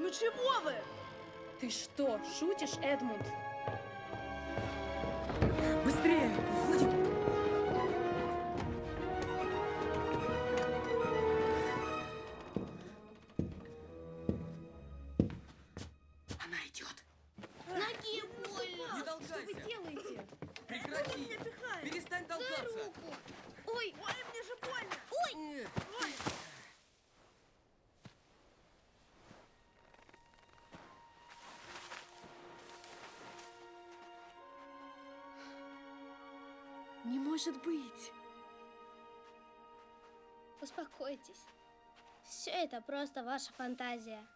Ну чего вы? Ты что, шутишь, Эдмунд? Быстрее! Уходим! Она идет. Ноги больно. Не Что вы толкайся! делаете? Прекрати! Перестань толкаться! руку. Ой, Ой, Не может быть. Успокойтесь. Все это просто ваша фантазия.